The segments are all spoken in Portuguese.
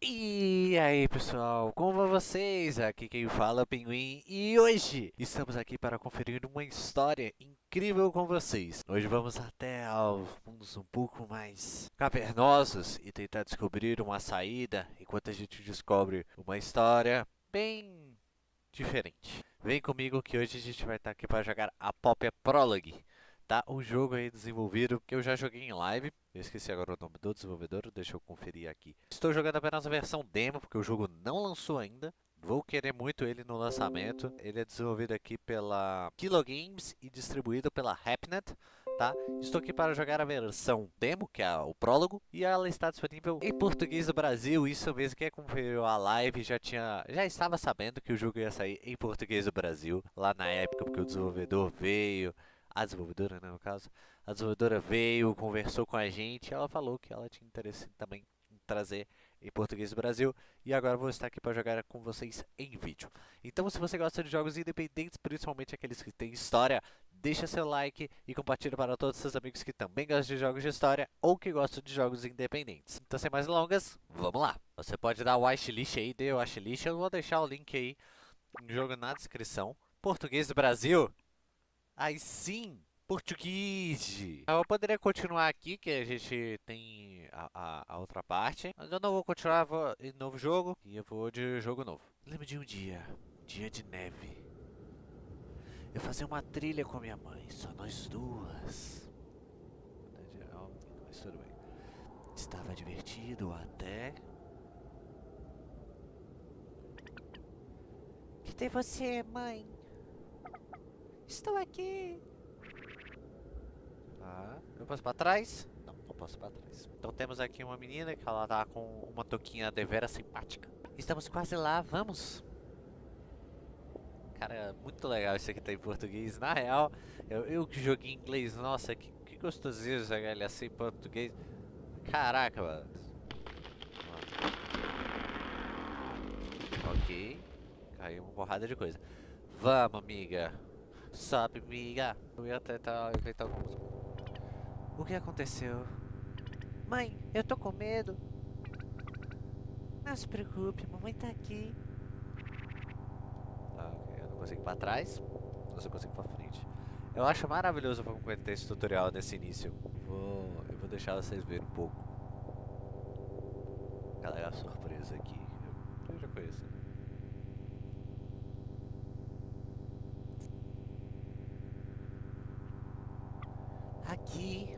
E aí pessoal, como vão vocês? Aqui quem fala é o Pinguim e hoje estamos aqui para conferir uma história incrível com vocês. Hoje vamos até mundos um pouco mais cavernosos e tentar descobrir uma saída enquanto a gente descobre uma história bem diferente. Vem comigo que hoje a gente vai estar aqui para jogar a Popia Prologue tá? Um jogo aí desenvolvido que eu já joguei em live. Eu esqueci agora o nome do desenvolvedor, deixa eu conferir aqui. Estou jogando apenas a versão demo, porque o jogo não lançou ainda. Vou querer muito ele no lançamento. Ele é desenvolvido aqui pela Kilo Games e distribuído pela Hapnet. Tá? Estou aqui para jogar a versão demo, que é o prólogo, e ela está disponível em português do Brasil. Isso mesmo, quem acompanhou a live já tinha, já estava sabendo que o jogo ia sair em português do Brasil, lá na época, porque o desenvolvedor veio, a desenvolvedora, né, no caso, a desenvolvedora veio, conversou com a gente, ela falou que ela tinha interesse também em trazer em português do Brasil, e agora vou estar aqui para jogar com vocês em vídeo. Então, se você gosta de jogos independentes, principalmente aqueles que têm história, deixa seu like e compartilha para todos os seus amigos que também gostam de jogos de história ou que gostam de jogos independentes. Então, sem mais delongas, vamos lá! Você pode dar o wishlist aí, dê o wishlist, eu vou deixar o link aí, no jogo na descrição. Português do Brasil, Aí sim, português. Eu poderia continuar aqui, que a gente tem a, a, a, outra parte. Mas eu não vou continuar, vou em novo jogo. E eu vou de jogo novo. Lembro de um dia, dia de neve. Eu fazia uma trilha com minha mãe, só nós duas. Mas tudo bem. Estava divertido até... Cadê você, mãe? Estou aqui. Tá. Eu posso para trás? Não, não posso para trás. Então temos aqui uma menina que ela tá com uma touquinha devera simpática. Estamos quase lá, vamos. Cara, é muito legal isso aqui tá em português. Na real, eu, eu que joguei em inglês, nossa, que, que gostosinho ele assim em português. Caraca, mano. Ok. Caiu uma porrada de coisa. Vamos, amiga. Sobe, amiga. Eu ia tentar inventar alguns. O que aconteceu? Mãe, eu tô com medo. Não se preocupe, mamãe tá aqui. Ok. Eu não consigo ir pra trás. Ou eu consigo pra frente. Eu acho maravilhoso como ter esse tutorial nesse início. Vou, eu vou deixar vocês verem um pouco. Galera, surpresa aqui. Eu já conheço. aqui.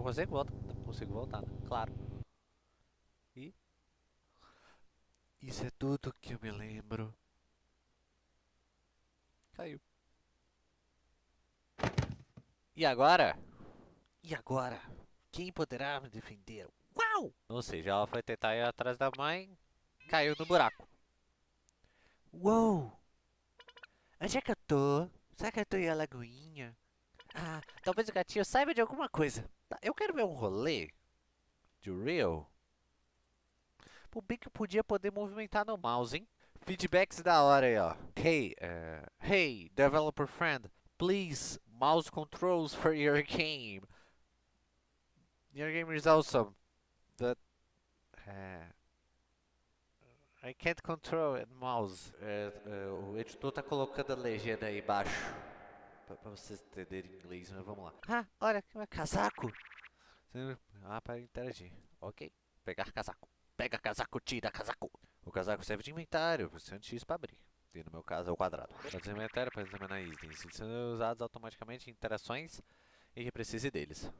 Eu consigo voltar, consigo voltar, né? claro. E isso é tudo que eu me lembro. Caiu. E agora? E agora? Quem poderá me defender? Uau! Ou seja, ela foi tentar ir atrás da mãe, caiu no buraco. Uou! Onde é que eu tô? Será que eu tô em Alagoinha? Ah, talvez o gatinho saiba de alguma coisa. Tá, eu quero ver um rolê de real. Pô, bem podia poder movimentar no mouse, hein? Feedbacks da hora aí, ó. Hey, uh, hey, developer friend, please, mouse controls for your game. Your game is awesome. But, uh, I can't control it, mouse. É, é, o editor tá colocando a legenda aí embaixo. Pra, pra vocês entenderem inglês, mas vamos lá. Ah, olha, que é casaco. Ah, para interagir. Ok. Pegar casaco. Pega casaco, tira casaco. O casaco serve de inventário, você X para abrir. E no meu caso é o quadrado. Para inventário, para examinar itens. Eles são usados automaticamente em interações e que precise deles.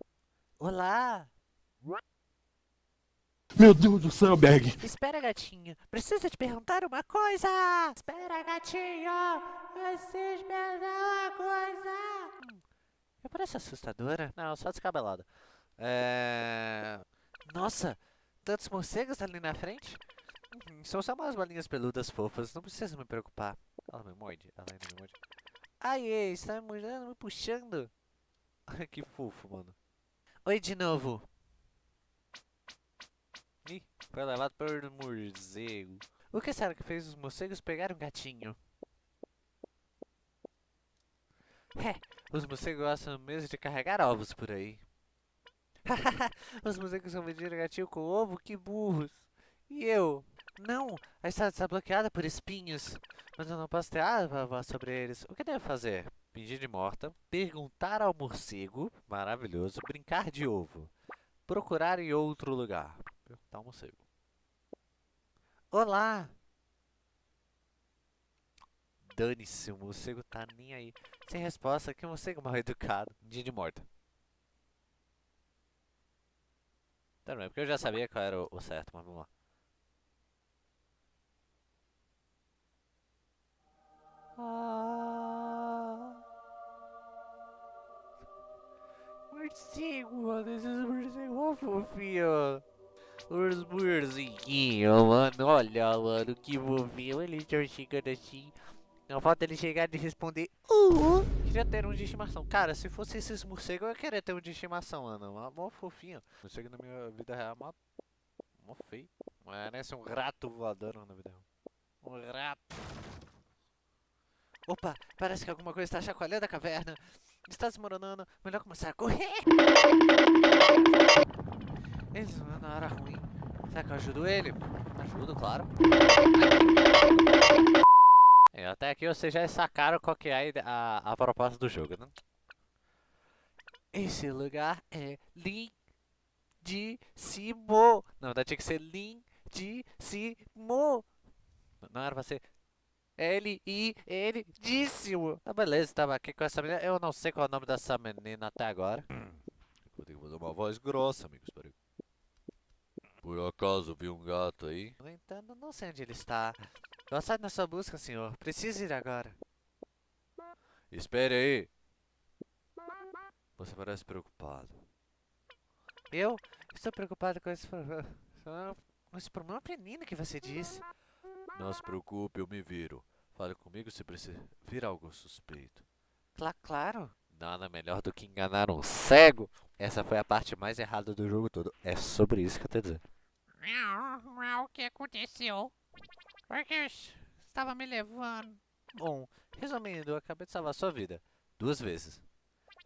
Olá! Meu Deus do céu, Berg. Espera, gatinho. Preciso te perguntar uma coisa. Espera, gatinho. Preciso perguntar uma coisa. Hum, eu pareço assustadora? Não, só descabelada. É... Nossa, tantos morcegos ali na frente? Hum, são só umas bolinhas peludas fofas, não precisa me preocupar. Ela me morde, ela ainda me morde. Ai, ei, está me mordendo, me puxando. que fofo, mano. Oi de novo. Ih, foi levado por morcego. O que será que fez os morcegos pegar um gatinho? É, os morcegos gostam mesmo de carregar ovos por aí. Os morcegos vendidos gatinho com ovo? Que burros. E eu? Não, a estrada está bloqueada por espinhos. Mas eu não posso ter falar sobre eles. O que devo fazer? Fingir de morta, perguntar ao morcego, maravilhoso, brincar de ovo, procurar em outro lugar. Perguntar ao morcego. Olá! Dane-se, o morcego tá nem aí. Sem resposta, que morcego mal educado. Dia de morta. Tá bem, porque eu já sabia qual era o, o certo, mas vamos lá. Ah. Morcego, mano, esses morcegos mó fofinhos. Os morceguinhos, mano, olha, mano, que fofinho. Eles estão chegando assim. Não falta ele chegar e responder. Uh, queria ter um de estimação. Cara, se fosse esses morcegos, eu queria ter um de estimação, mano. Mó, mó fofinho. Morcego na minha vida real, mó, mó feio. Parece um rato voador na vida real. Um rato. Opa, parece que alguma coisa está chacoalhando a caverna. Está desmoronando. Melhor começar a correr. Eles vão na hora ruim. Será que eu ajudo ele? Ajudo, claro. É, até aqui vocês já sacaram qual que é a, a proposta do jogo, né? Esse lugar é lindíssimo. Na verdade tinha que ser lindíssimo. Não era pra ser ele e ele díssimo. Tá beleza, estava aqui com essa menina. Eu não sei qual é o nome dessa menina até agora. Vou ter que fazer uma voz grossa, amigos. Peraí. Por acaso vi um gato aí? No entanto, não sei onde ele está. Saio na sua busca, senhor. Preciso ir agora. Espere aí. Você parece preocupado. Eu estou preocupado com esse problema. Com esse problema menino que você disse. Não se preocupe, eu me viro. Fale comigo se precisa vir algo suspeito. Cla claro. Nada melhor do que enganar um cego. Essa foi a parte mais errada do jogo todo. É sobre isso que eu tô dizendo. O que aconteceu? Porque estava me levando. Bom, resumindo, eu acabei de salvar sua vida. Duas vezes.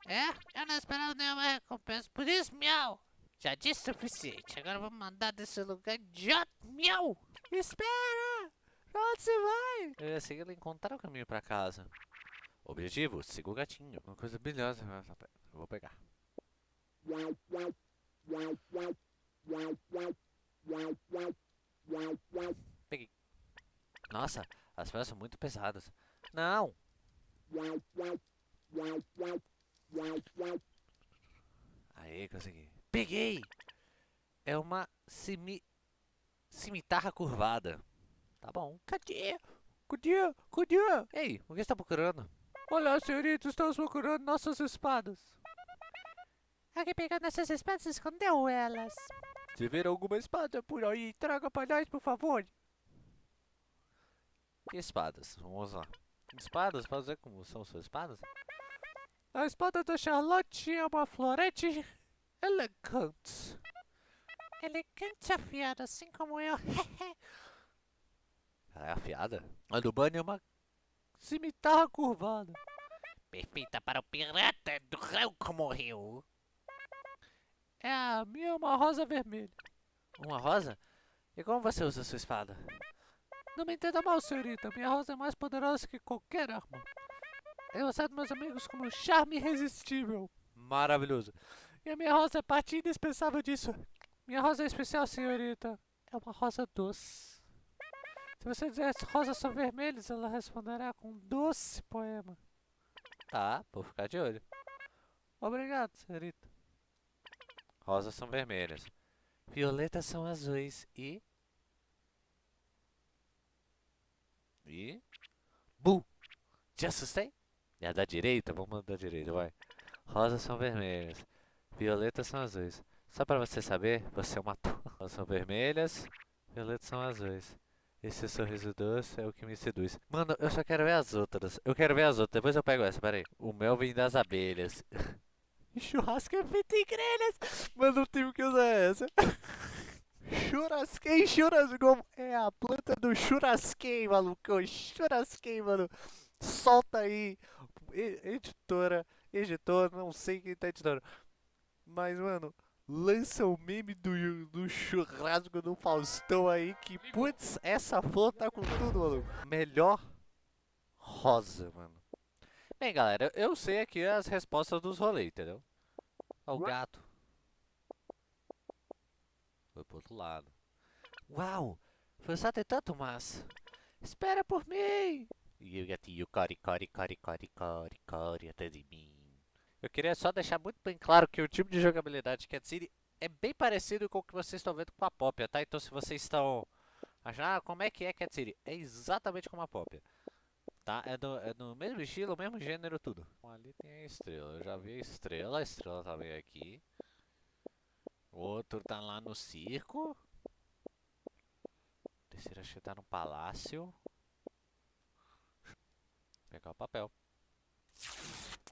É? Eu não esperava nenhuma recompensa. Por isso, miau. Já disse o suficiente. Agora vou mandar desse lugar idiota. Miau. Espera! Pra onde você vai? Eu ia seguir encontrar o caminho pra casa. Objetivo, siga o gatinho. Uma coisa brilhosa. Eu vou pegar. Peguei. Nossa, as pedras são muito pesadas. Não! Aí, consegui. Peguei! É uma cimi... cimitarra curvada. Tá bom. Cadê? Cadê? Cadê? Ei, o que está procurando? Olá, senhorita, estamos procurando nossas espadas. Alguém pegou nossas espadas e escondeu elas. Se ver alguma espada por aí, traga para nós, por favor. Que espadas? Vamos lá. Espadas? Fazer como são suas espadas? A espada da Charlotte é uma florete elegante. Elegante afiada, assim como eu. Ela é afiada? A do Bunny é uma cimitarra curvada. Perfeita para o pirata do Rauco morreu. É, a minha é uma rosa vermelha. Uma rosa? E como você usa sua espada? Não me entenda mal, senhorita. Minha rosa é mais poderosa que qualquer arma. Eu aceito meus amigos como um charme irresistível. Maravilhoso. E a minha rosa é parte indispensável disso. Minha rosa é especial, senhorita. É uma rosa doce. Se você dizer rosas são vermelhas, ela responderá com um doce poema. Tá, vou ficar de olho. Obrigado, senhorita. Rosas são vermelhas. Violetas são azuis e... E... Bu! Te assustei? É da direita? Vamos da direita, vai. Rosas são vermelhas. Violetas são azuis. Só pra você saber, você é uma Rosas são vermelhas. Violetas são azuis. Esse sorriso doce é o que me seduz. Mano, eu só quero ver as outras. Eu quero ver as outras. Depois eu pego essa, peraí. O mel vem das abelhas. Churrasco é feito em grelhas. Mas não tenho que usar essa. Churrasquei, churrascou. É a planta do churrasquei, maluco. Churrasquei, mano. Solta aí. Editora, editor, não sei quem tá editando. Mas, mano, lança o meme do, do churrasco do Faustão aí que, putz, essa flor tá com tudo, maluco. Melhor rosa, mano. Bem, galera, eu sei aqui as respostas dos rolês, entendeu? Ó, o gato. Foi pro outro lado. Uau! Você tem tanto massa. Espera por mim! E o gatinho core, core, core, core, core atrás de mim. Eu queria só deixar muito bem claro que o tipo de jogabilidade de Cat City é bem parecido com o que vocês estão vendo com a Popia, tá? Então se vocês estão achando, ah, como é que é Cat City? É exatamente como a Popia. Tá? É do, é do mesmo estilo, mesmo gênero, tudo. Ali tem a estrela, eu já vi a estrela, a estrela tá bem aqui. O outro tá lá no circo. O terceiro acho que tá no palácio. Pegar o papel.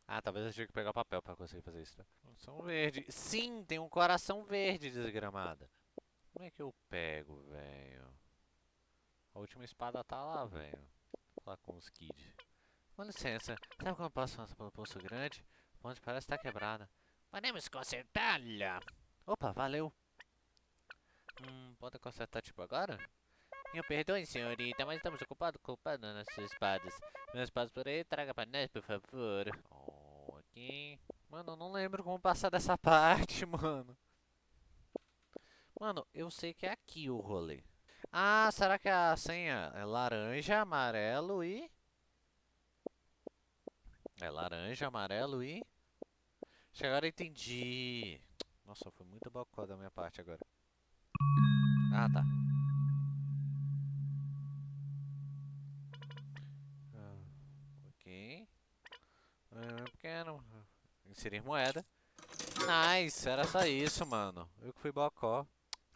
Ah, talvez eu tenha que pegar o papel pra conseguir fazer isso. Né? Coração verde. Sim, tem um coração verde, desgramada. Como é que eu pego, velho? A última espada tá lá, velho. Lá com os kids. Com licença, sabe como eu posso passar pelo poço grande? A ponte parece estar tá quebrada. Podemos consertá-la. Opa, valeu. Hum, pode consertar tipo agora? Me perdoe, senhorita, mas estamos ocupados com nossas espadas. Meus espadas por aí, traga para nós, por favor. Ok. Mano, eu não lembro como passar dessa parte, mano. Mano, eu sei que é aqui o rolê. Ah, será que a senha é laranja, amarelo e... É laranja, amarelo e... Acho agora entendi. Nossa, foi muito bocó da minha parte agora. Ah, tá. Ah, ok. Ah, pequeno. Inserir moeda. Nice, era só isso, mano. Eu que fui bocó.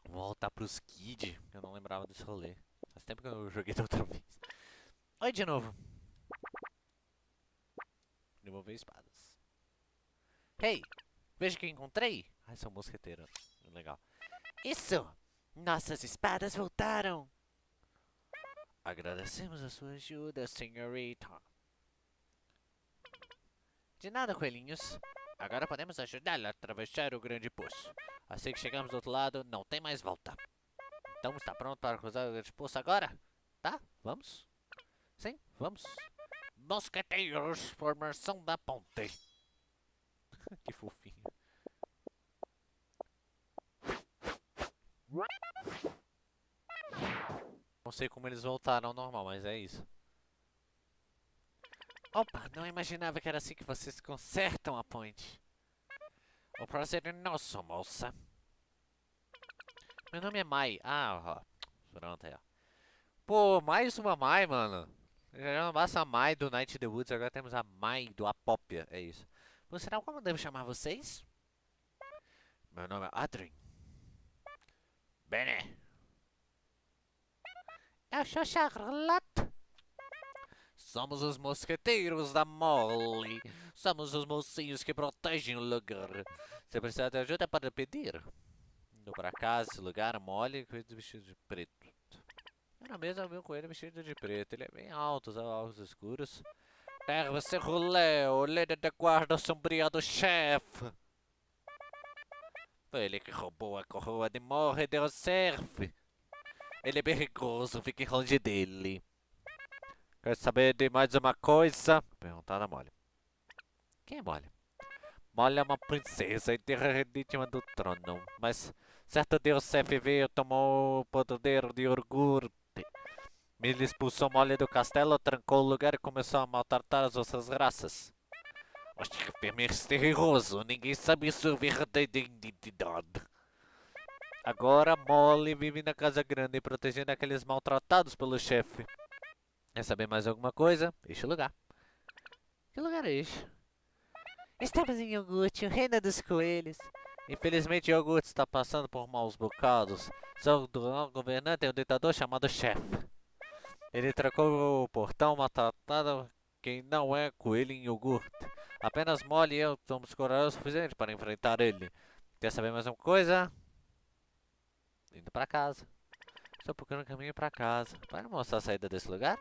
Voltar pros Kid. Eu não lembrava desse rolê. Faz tempo que eu joguei da outra vez. Oi de novo. Devolver espadas. Hey! Veja que encontrei! Ah, são mosqueteiros. Legal. Isso! Nossas espadas voltaram! Agradecemos a sua ajuda, senhorita. De nada, coelhinhos. Agora podemos ajudá-la a atravessar o grande poço. Assim que chegamos do outro lado, não tem mais volta. Então, está pronto para cruzar o grande poço agora? Tá? Vamos? Sim, vamos. Mosqueteiros, formação da ponte. que fofinho. Não sei como eles voltaram ao normal, mas é isso. Opa, não imaginava que era assim que vocês consertam a ponte. O prazer é nosso, moça. Meu nome é Mai. Ah, ó. Pronto aí, ó. Pô, mais uma Mai, mano. Já não basta a Mai do Night in the Woods, agora temos a Mai do Apópia. É isso. Por sinal, como devo chamar vocês? Meu nome é Adrien. Bene. Eu sou Charlotte. Somos os mosqueteiros da Molly. Somos os mocinhos que protegem o lugar. Se precisar de ajuda, pode pedir. Indo para casa, esse lugar, Molly, vestido de preto. Era mesmo viu com ele vestido de preto. Ele é bem alto, os olhos escuros. Pega você rolê, o líder da guarda sombria do chefe. Foi ele que roubou a coroa de morre de Surf. Ele é perigoso, fique longe dele. Quer saber de mais uma coisa? Perguntar a Molly. Quem é Molly? Molly é uma princesa e legítima do trono, mas certo dia o veio tomou o poder de orgulho ele expulsou Molly do castelo, trancou o lugar e começou a maltratar as outras raças. O chefe é misterioso, ninguém sabe sua verdadeira identidade. Agora Molly vive na casa grande, protegendo aqueles maltratados pelo chefe. Quer saber mais alguma coisa? Este lugar. Que lugar é este? Estamos em Iogurte, o reino dos coelhos. Infelizmente, Iogurte está passando por maus bocados. Seu governante é um ditador chamado chefe. Ele trancou o portão, maltratado quem não é coelho em iogurte. Apenas Molly e eu somos corajosos o suficiente para enfrentar ele. Quer saber mais uma coisa? Indo para casa. Estou procurando caminho para casa. Pode mostrar a saída desse lugar?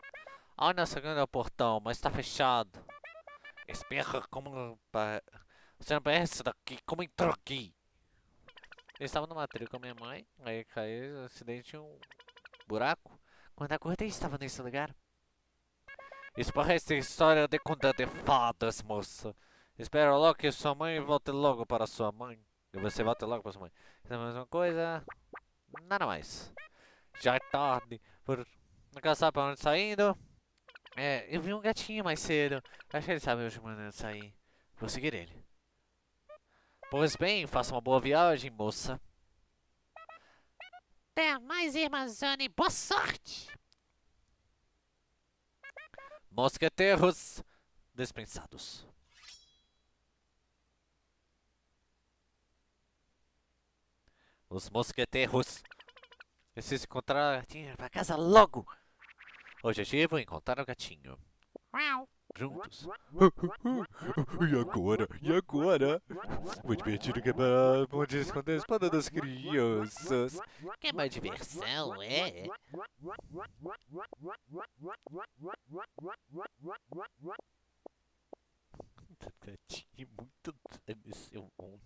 Olha na segunda o portão, mas está fechado. Espera como... Você não parece daqui. Como entrou aqui? Eu estava numa trilha com a minha mãe, aí caiu, acidente um buraco. Quando acordei, estava nesse lugar. Isso parece história de conta de fadas, moça. Espero logo que sua mãe volte logo para sua mãe. E você volte logo para sua mãe. Isso é a mesma coisa. Nada mais. Já é tarde. Por não sabe para onde está indo. É, eu vi um gatinho mais cedo. Acho que ele sabe onde de sair. Vou seguir ele. Pois bem, faça uma boa viagem, moça. Até mais, irmãzona, boa sorte! Mosqueteiros dispensados. Os mosqueteiros precisam encontrar a gatinha para casa logo. Objetivo: encontrar o gatinho. Uau. Juntos. E agora? E agora? Vou divertir que é para onde esconder a espada das crianças. Que mais diversão, é? Gatinho muito nesse mundo.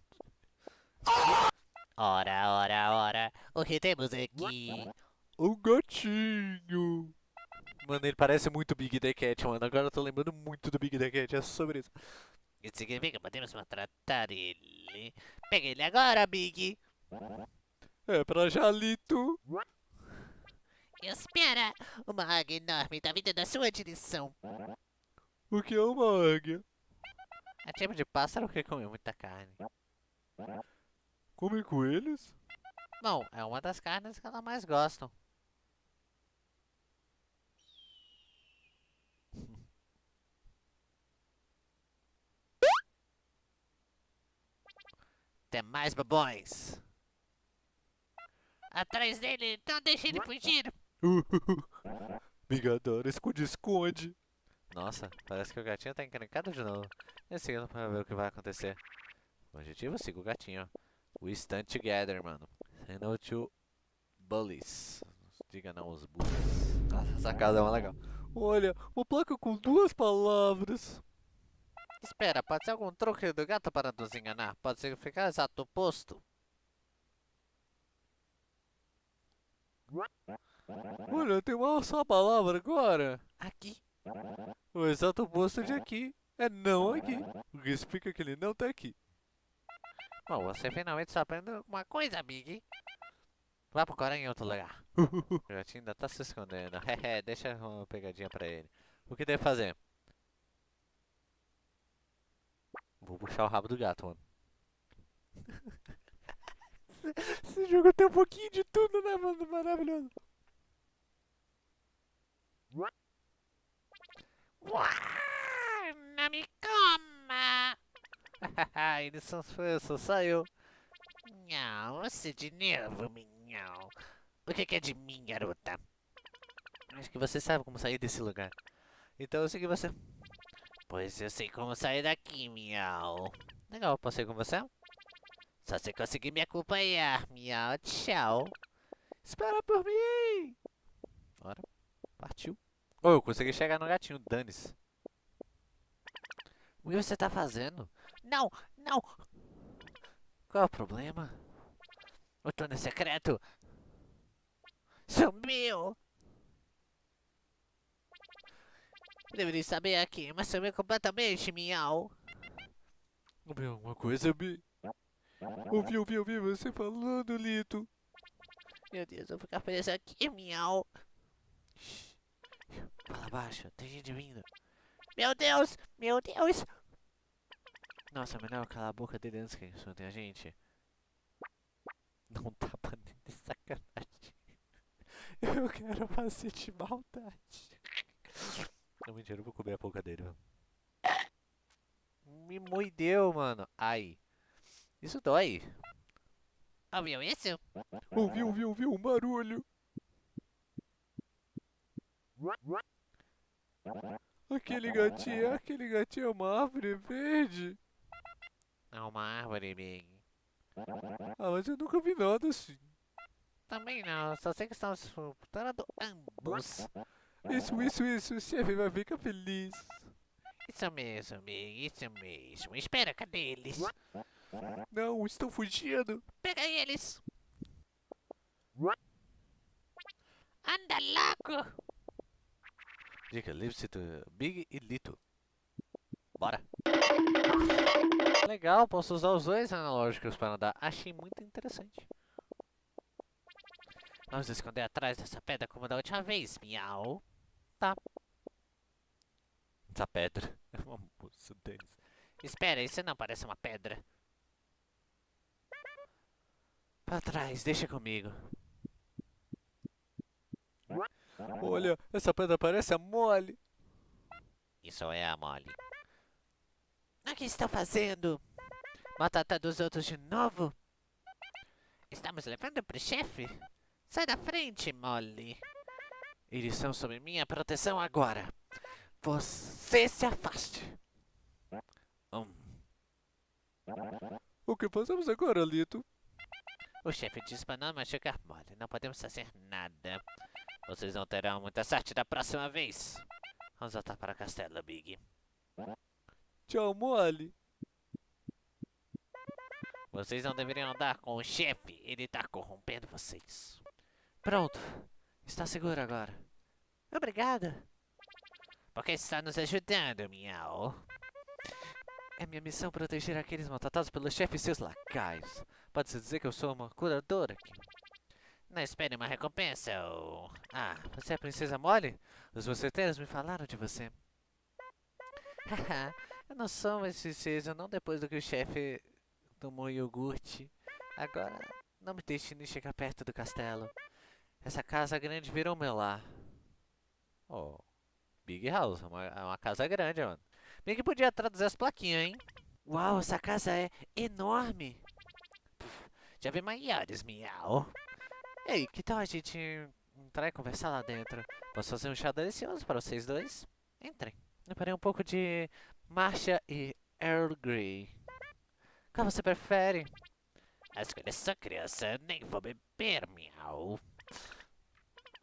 Ora, ora, ora. O que temos aqui? O gatinho. Mano, ele parece muito Big The Cat, mano. Agora eu tô lembrando muito do Big The Cat, é sobre isso. Isso significa que podemos maltratar ele. Pega ele agora, Big. É pra Jalito. Espera! Uma águia enorme tá vindo da sua direção. O que é uma águia? É tipo de pássaro que come muita carne. Come coelhos? Bom, é uma das carnes que elas mais gostam. Tem mais babões. Atrás dele, não deixe ele fugir. Bigadora, esconde-esconde. Nossa, parece que o gatinho tá encrencado de novo. Eu sigo pra ver o que vai acontecer. O objetivo, siga o gatinho. We stand together, mano. Say no to bullies. Diga não aos bullies. Nossa, essa casa é uma legal. Olha, uma placa com duas palavras. Espera, pode ser algum truque do gato para nos enganar. Pode significar exato oposto. Olha, tem uma só palavra agora. Aqui. O exato oposto de aqui é não aqui. O que explica que ele não tá aqui. Bom, você finalmente está aprendendo alguma coisa, Big. Vá procurar em outro lugar. o gatinho ainda tá se escondendo. Hehe, deixa uma pegadinha pra ele. O que deve fazer? Vou puxar o rabo do gato, mano. Esse jogo tem um pouquinho de tudo, né, mano? Maravilhoso. Uau, não me coma. Ele só, só saiu. Não, você de novo, minhão. O que, é de mim, garota? Acho que você sabe como sair desse lugar. Então eu segui você. Pois eu sei como sair daqui, miau. Legal, posso ir com você? Só se conseguir me acompanhar, miau. Tchau. Espera por mim! Bora. Partiu. Oh, eu consegui chegar no gatinho, dane-se. O que você tá fazendo? Não, não. Qual é o problema? O túnel secreto sumiu. Eu deveria saber aqui, mas sumiu completamente, miau. Ouvi alguma coisa, Bi? Ouvi, ouvi, ouvi você falando, Lito. Meu Deus, eu vou ficar preso aqui, miau. Shhh. Fala baixo, tem gente vindo. Meu Deus, meu Deus. Nossa, melhor calar a boca dele antes que insultem a gente. Não tá nem de sacanagem. Eu quero fazer de maldade. Não, mentira, eu vou comer a boca dele, mano. Me mordeu, mano. Ai. Isso dói. Ouviu isso? Ouvi, ouvi, ouvi um barulho. Aquele gatinho, aquele gatinho é uma árvore verde. Uma árvore, Big. Ah, mas eu nunca vi nada assim. Também não, só sei que estamos disputando ambos. Isso, isso, isso, chefe vai ficar feliz. Isso mesmo, Big, isso mesmo. Espera, cadê eles? Não, estão fugindo. Pega eles! Anda logo! Dica, livre-se do Big e Little. Bora. Legal, posso usar os dois analógicos para andar. Achei muito interessante. Vamos esconder atrás dessa pedra como da última vez, miau. Essa pedra é uma moça, Denis. Espera, isso não parece uma pedra. Pra trás, deixa comigo. Olha, essa pedra parece a mole. Isso é a mole. O que estão fazendo? Batata dos outros de novo? Estamos levando pro chefe? Sai da frente, mole. Eles são sob minha proteção agora. Você se afaste. Hum, O que fazemos agora, Lito? O chefe disse para não machucar mole. Não podemos fazer nada. Vocês não terão muita sorte da próxima vez. Vamos voltar para o castelo, Big. Tchau, mole. Vocês não deveriam andar com o chefe. Ele tá corrompendo vocês. pronto. Está seguro agora. Obrigada. Porque está nos ajudando, miau. É minha missão proteger aqueles maltratados pelo chefe e seus lacaios. Pode-se dizer que eu sou uma curadora aqui. Não espere uma recompensa, ou... Ah, você é a princesa Molly? Os mosqueteiros me falaram de você. Haha, eu não sou uma princesa, não depois do que o chefe tomou iogurte. Agora, não me deixe nem chegar perto do castelo. Essa casa grande virou meu lar. Oh, Big House, é uma, é uma casa grande, mano. Bem que podia traduzir as plaquinhas, hein? Uau, essa casa é enorme. Já vi maiores, miau. Ei, que tal a gente entrar e conversar lá dentro? Posso fazer um chá delicioso para vocês dois? Entrem. Preparei um pouco de marcha e Earl Grey. Qual você prefere? Acho que só criança, nem vou beber, miau.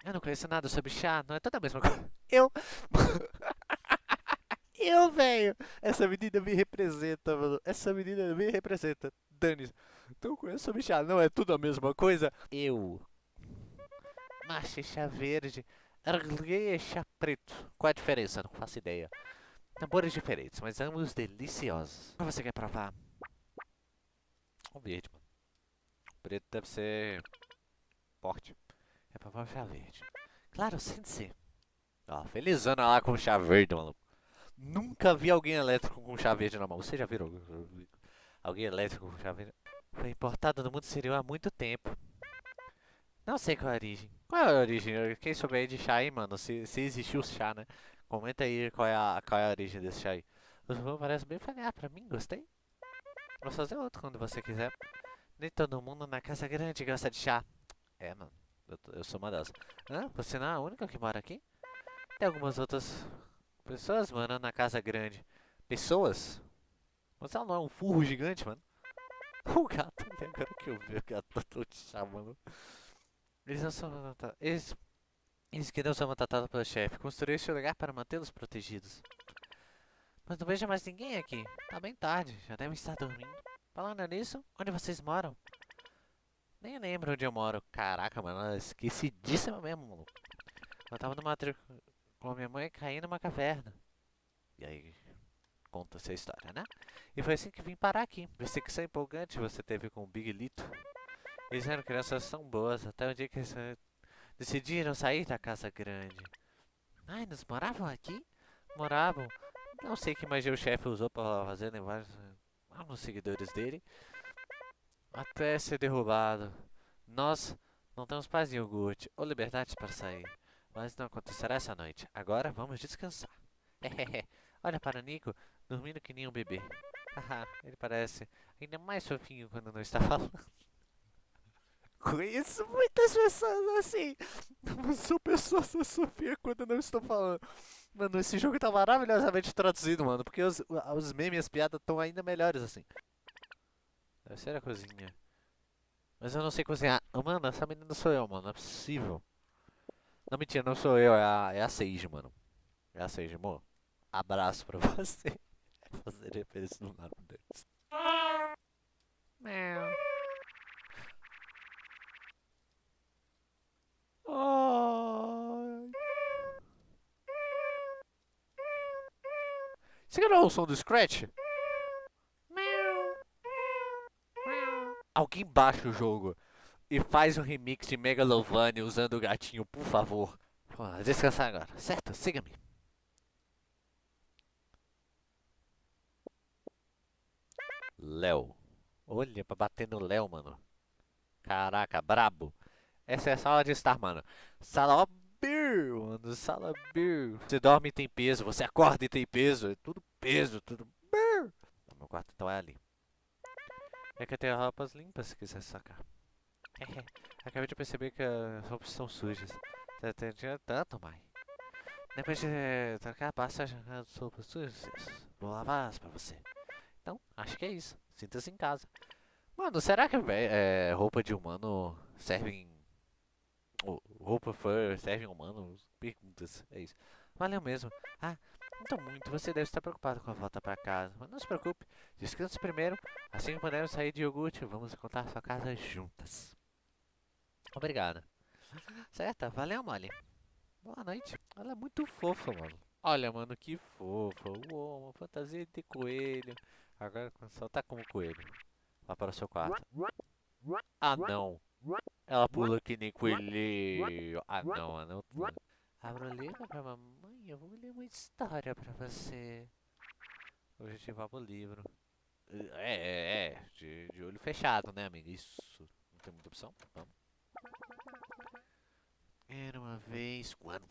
Eu não conheço nada sobre chá, não é toda a mesma coisa. Eu... Eu, velho! Essa menina me representa, mano. Essa menina me representa. Dane. Então eu conheço sobre chá, não é tudo a mesma coisa? Eu. Marcha e chá verde. Erguei e chá preto. Qual a diferença? Não faço ideia. Sabores diferentes, mas ambos deliciosos. Qual você quer provar? O verde, mano. O preto deve ser... Forte. É provar chá verde. Claro, sente-se. Ó, felizona lá com chá verde, maluco. Nunca vi alguém elétrico com chá verde na mão. Você já viram alguém elétrico com chá verde? Foi importado no mundo exterior há muito tempo. Não sei qual é a origem. Qual é a origem? Quem souber de chá aí, mano, se, se existiu chá, né? Comenta aí qual é a, qual é a origem desse chá aí. O sabor parece bem familiar pra mim, gostei. Vou fazer outro quando você quiser. Nem todo mundo na casa grande gosta de chá. É, mano, eu, eu sou uma delas. Hã? Você não é a única que mora aqui? Tem algumas outras pessoas morando na casa grande. Pessoas? Ela não é um furro gigante, mano. O gato, agora que eu vi o gato, te chamando. Eles não são maltratados. Eles, eles que não são maltratados pelo chefe. Construiu este lugar para mantê-los protegidos. Mas não vejo mais ninguém aqui. Tá bem tarde, já devem estar dormindo. Falando nisso, onde vocês moram? Nem lembro onde eu moro. Caraca, mano, esquecidíssima mesmo, maluco. Eu tava numa tri... com a minha mãe caí numa caverna. E aí, conta essa história, né? E foi assim que vim parar aqui. Perseguição empolgante você teve com o Big Lito. Eles eram crianças tão boas, até o dia que decidiram sair da casa grande. Ai, eles moravam aqui? Moravam. Não sei que magia o chefe usou pra fazer vários eh, alguns seguidores dele. Até ser derrubado. Nós não temos paz em iogurte ou liberdade para sair. Mas não acontecerá essa noite. Agora vamos descansar. Olha para o Nico, dormindo que nem um bebê. Haha, ele parece ainda mais fofinho quando não está falando. Conheço muitas pessoas assim. Não sou pessoa sou Sofia quando não estou falando. Mano, esse jogo tá maravilhosamente traduzido, mano. Porque os, os memes e as piadas estão ainda melhores assim. Deve ser a cozinha. Mas eu não sei cozinhar. Oh, mano, essa menina sou eu, mano. Não é possível. Não, mentira, não sou eu. É a, é a Sage, mano. É a Sage, amor. Abraço pra você. Fazer referência no nome deles. Meu. Ai. Você quer o som do Scratch? Alguém baixa o jogo e faz um remix de Megalovania usando o gatinho, por favor. Vamos descansar agora, certo? Siga-me. Léo. Olha, pra bater no Léo, mano. Caraca, brabo. Essa é a sala de estar, mano. Sala Bir, mano. Sala Bir. Você dorme e tem peso, você acorda e tem peso. É tudo peso, tudo Bir. Meu quarto então é ali. É que eu tenho roupas limpas se quiser sacar. Acabei de perceber que as roupas estão sujas. Tá tinha tanto, mãe. Depois de trocar, basta as roupas sujas. Vou lavá-las pra você. Então, acho que é isso. Sinta-se em casa. Mano, será que é, roupa de humano serve em... Roupa fur serve em humano? Perguntas, é isso. Valeu mesmo. Ah, então muito, você deve estar preocupado com a volta para casa. Mas não se preocupe, descanse primeiro. Assim que pudermos sair de iogurte, vamos contar sua casa juntas. Obrigada. Certo, valeu, Molly. Boa noite. Ela é muito fofa, mano. Olha, mano, que fofa. Uou, uma fantasia de coelho. Agora só tá como coelho. Vá para o seu quarto. Ah, não. Ela pula que nem coelhinho. Ah, não, não. Abra o livro pra mamãe. Eu vou ler uma história pra você. Objetivar o livro. É, é, é. De, de olho fechado, né, amigo? Isso. Não tem muita opção. Vamos. Era uma vez quando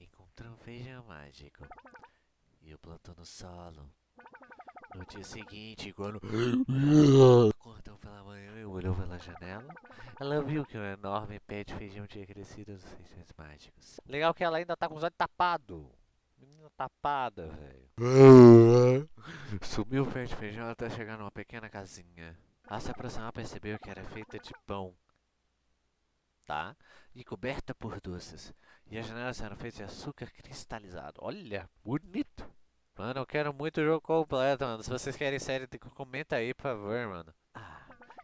encontrou um feijão mágico e o plantou no solo. No dia seguinte, quando acordou pela manhã e olhou pela janela, ela viu que um enorme pé de feijão tinha crescido nos feijões mágicos. Legal que ela ainda tá com os olhos tapados. Menina tapada, velho. Subiu o pé de feijão até chegar numa pequena casinha. Ao se aproximar, percebeu que era feita de pão, tá? E coberta por doces. E as janelas eram feitas de açúcar cristalizado. Olha, bonito! Mano, eu quero muito o jogo completo, mano. Se vocês querem série, comenta aí, por favor, mano.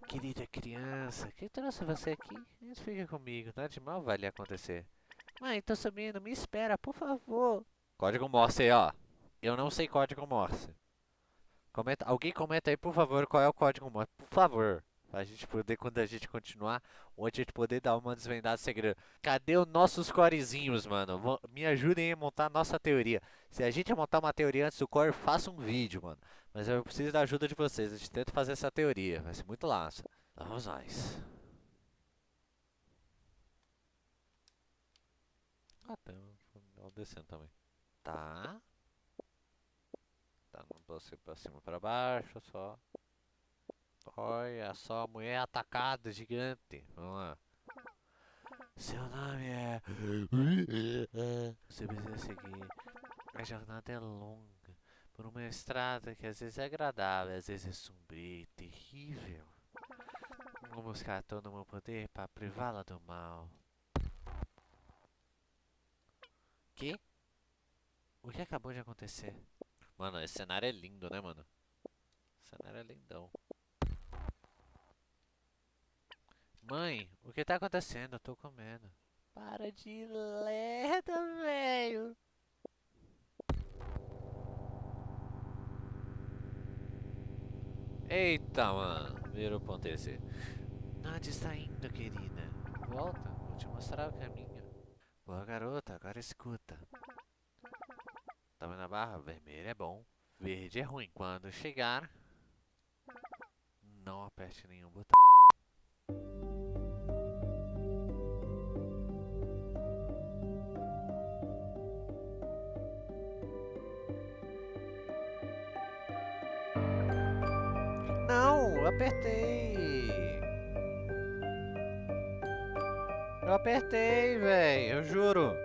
Querida criança, quem trouxe você aqui? Fica comigo, nada de mal vai lhe acontecer. Mãe, tô subindo, me espera, por favor. Código Morse, ó. Eu não sei código Morse. Comenta, alguém comenta aí, por favor, qual é o código Morse. Por favor. Pra gente poder, quando a gente continuar, onde a gente poder dar uma desvendada segredo. Cadê os nossos corezinhos, mano? Me ajudem a montar a nossa teoria. Se a gente montar uma teoria antes do core, faça um vídeo, mano. Mas eu preciso da ajuda de vocês. A gente tenta fazer essa teoria. Vai ser muito laço. Vamos nós. Ah, tem um descendo também. Tá. Tá, não posso ir pra cima pra baixo, só. Olha só, mulher atacada, gigante. Vamos lá. Seu nome é... Você precisa seguir. A jornada é longa. Por uma estrada que às vezes é agradável, às vezes é sombria e terrível. Vou buscar todo o meu poder para privá-la do mal. Que? O que acabou de acontecer? Mano, esse cenário é lindo, né, mano? O cenário é lindão. Mãe, o que tá acontecendo? Eu tô comendo. Para de lerda, velho. Eita, mano. Virou ponto esse. Onde está indo, querida? Volta, vou te mostrar o caminho. Boa garota, agora escuta. Tá vendo a barra? Vermelho é bom. Verde é ruim. Quando chegar, não aperte nenhum botão. Apertei. Eu apertei, velho, eu juro.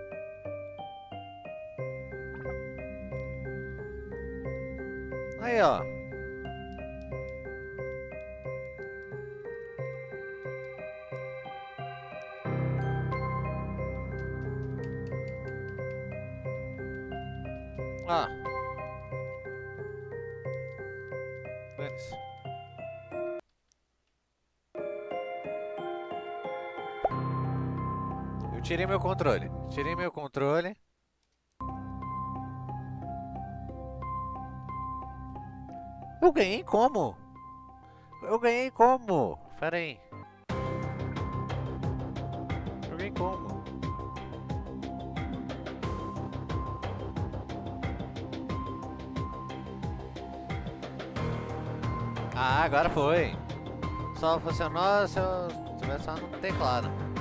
Aí, ó. Tirei meu controle. Tirei meu controle. Eu ganhei como? Eu ganhei como? Pera aí. Eu ganhei como? Ah, agora foi. Só funcionou se eu tivesse só no teclado.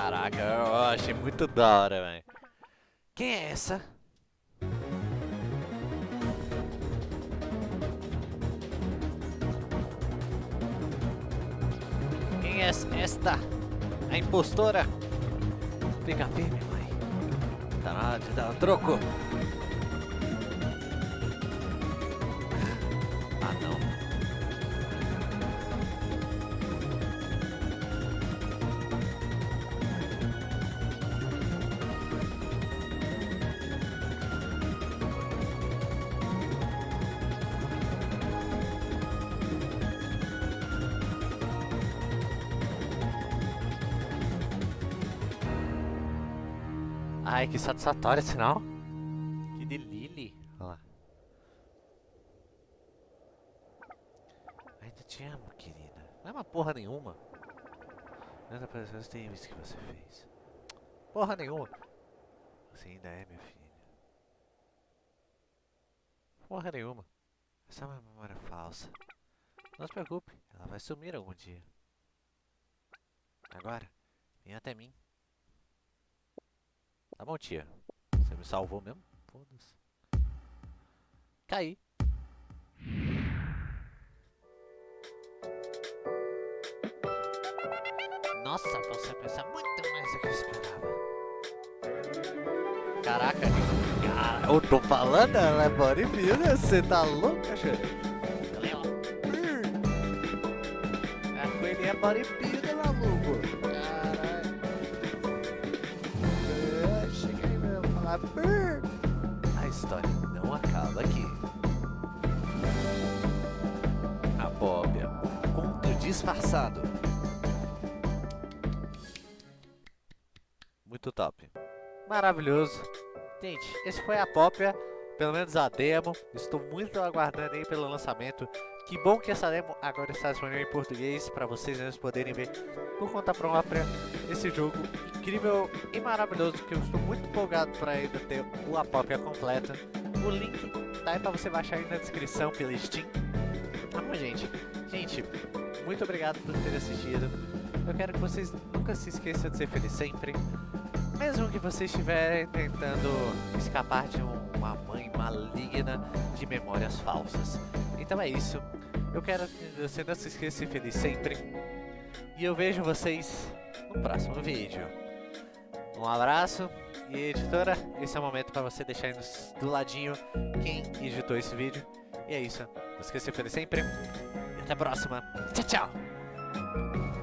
Caraca, eu achei muito da hora, velho. Quem é essa? Quem é esta? A impostora? Fica firme, mãe. Tá na hora de dar um troco. Ah, não. Satisfatório esse sinal. Que delírio. Olha lá. Ainda te amo, querida. Não é uma porra nenhuma. Nada para os crimes que você fez. Porra nenhuma. Você ainda é minha filha. Porra nenhuma. Essa é uma memória falsa. Não se preocupe, ela vai sumir algum dia. Agora, vem até mim. Tá bom, tia. Você me salvou mesmo? Foda-se. Caí. Nossa, você pensa muito mais do que eu esperava. Caraca, cara, eu tô falando, ela é bodybuilder, você tá louco, cachorro? A coelhinha é bodybuilder, mesmo a história não acaba aqui. A Bóbia, um conto disfarçado. Muito top. Maravilhoso. Gente, esse foi a Pópia, pelo menos a demo. Estou muito aguardando aí pelo lançamento. Que bom que essa demo agora está disponível em português para vocês mesmos poderem ver por conta própria esse jogo incrível e maravilhoso que eu estou muito empolgado para ainda ter a Pópia completa. O link tá aí para você baixar aí na descrição pela Steam. Tá bom, gente? Gente, muito obrigado por ter assistido. Eu quero que vocês nunca se esqueçam de ser feliz sempre. Mesmo que você estiver tentando escapar de um- uma mãe maligna de memórias falsas. Então é isso. Eu quero que você não se esqueça de ser feliz sempre. E eu vejo vocês no próximo vídeo. Um abraço. E editora, esse é o momento para você deixar aí nos- do ladinho quem editou esse vídeo. E é isso. Não esqueça de sempre. E até a próxima. Tchau, tchau.